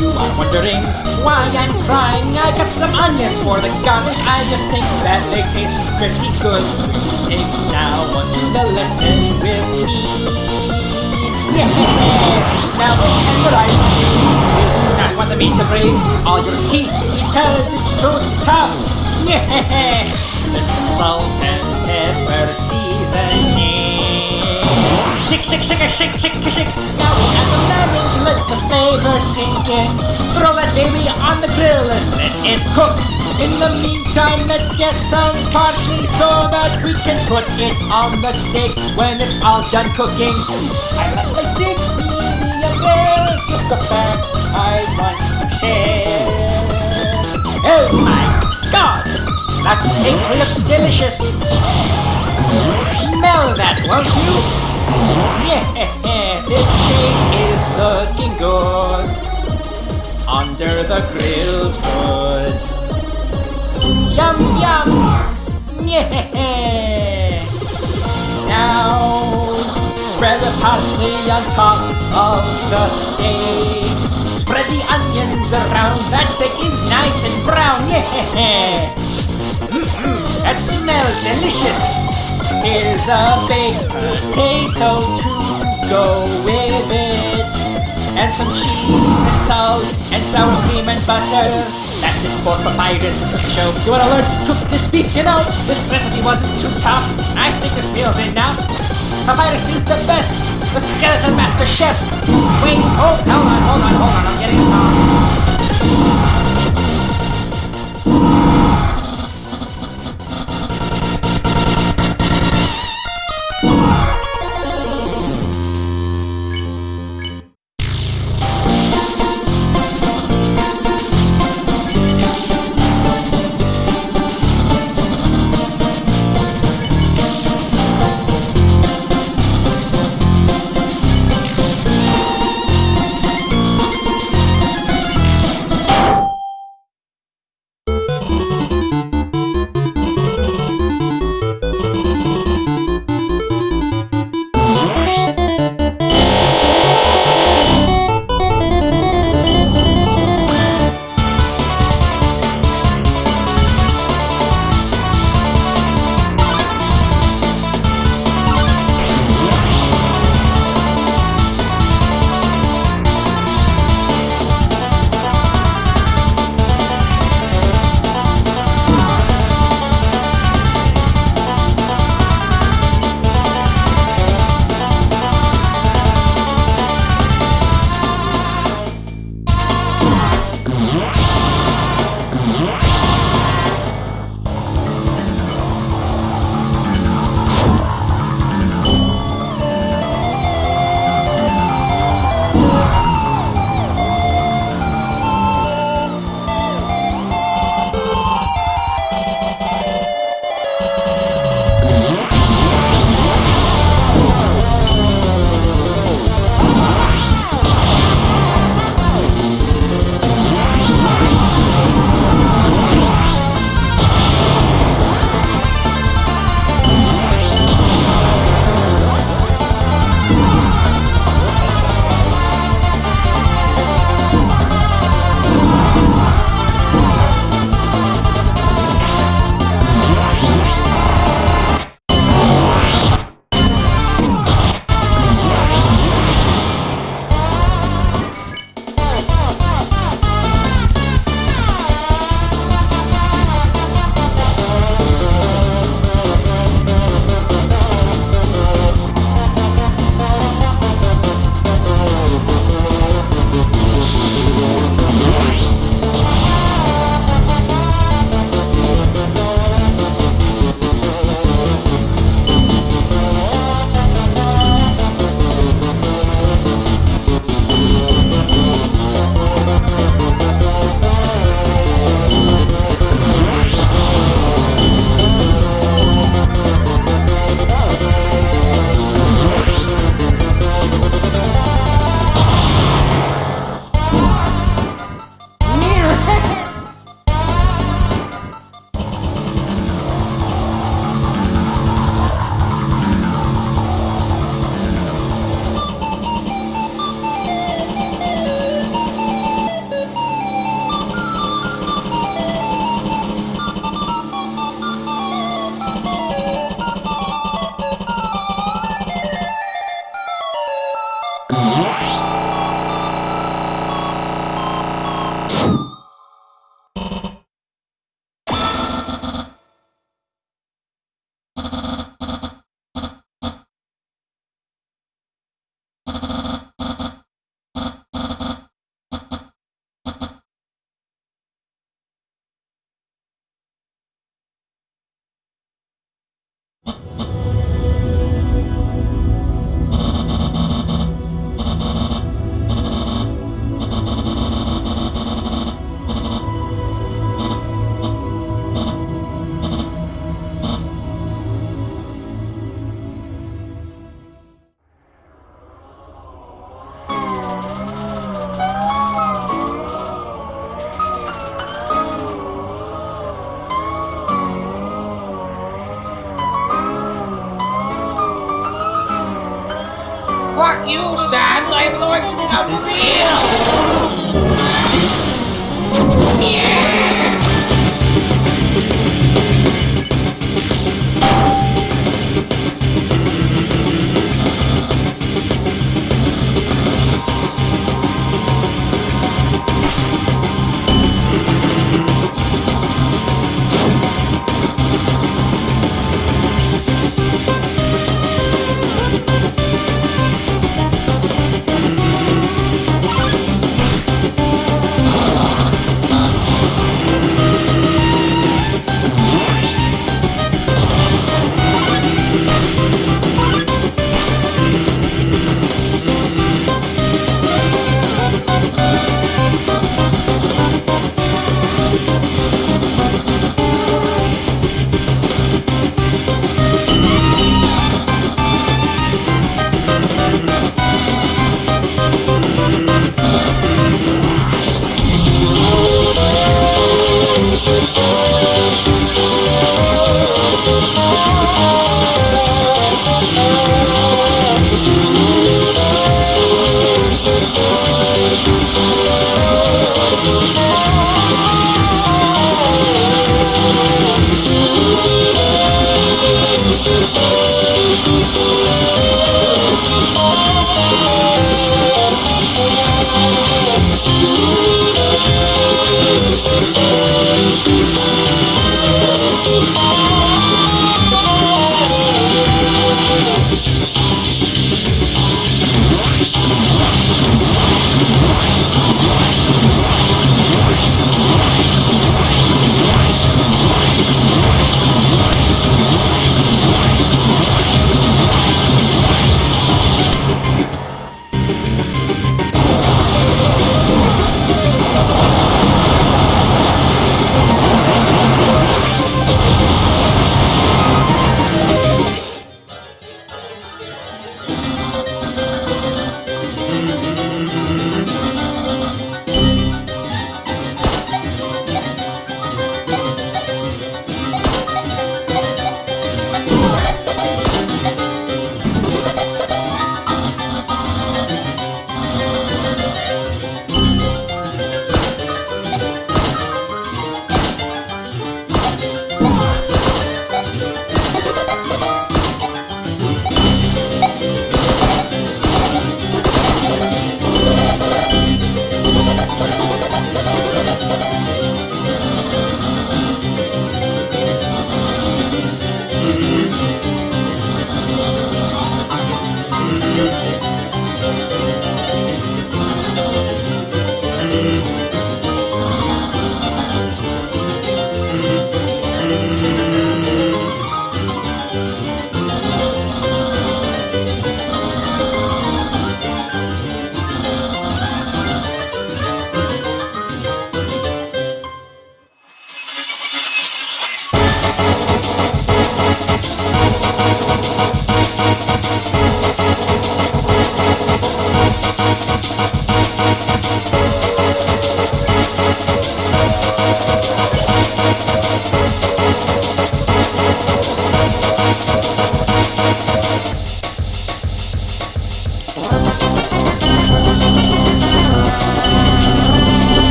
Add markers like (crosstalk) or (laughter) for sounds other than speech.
You are wondering why I'm crying. I got some onions for the garnish. I just think that they taste pretty good. Stay now onto the lesson with me. Yeah. Now what I do not want the meat to break all your teeth because it's too tough. (laughs) Yeah. Some salt and pepper seasoning. Shake, shake, shake, shake, shake, shake. Now we add some lemon to let the flavor sink in. Throw that baby on the grill and let it cook. In the meantime, let's get some parsley so that we can put it on the steak when it's all done cooking. I like my steak medium rare, just the fact I want to share. Oh my god! That steak looks delicious! Smell that, won't you? Yeah, this (laughs) steak is looking good under the grill's hood. Yum yum! Yeah! (laughs) Now spread the parsley on top of the steak. Spread the onions around. That steak is nice and brown. Yeah! Mm-mm, that smells delicious. Here's a baked potato to go with it. And some cheese and salt and sour cream and butter. That's it for Papyrus Show. You wanna learn to cook this beef? You know, this recipe wasn't too tough. I think this meal's enough. Papyrus is the best. The skeleton master chef. Wait, oh, hold on, hold on, hold on. I'm getting it